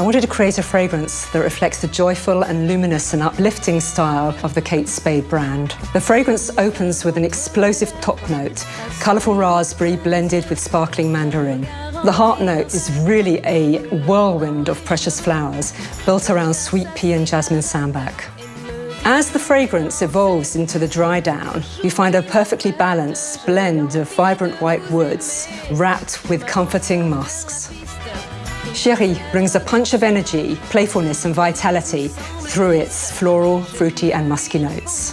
I wanted to create a fragrance that reflects the joyful and luminous and uplifting style of the Kate Spade brand. The fragrance opens with an explosive top note, colourful raspberry blended with sparkling mandarin. The heart note is really a whirlwind of precious flowers built around sweet pea and jasmine sambac. As the fragrance evolves into the dry down, you find a perfectly balanced blend of vibrant white woods wrapped with comforting musks. Chéri brings a punch of energy, playfulness and vitality through its floral, fruity and musky notes.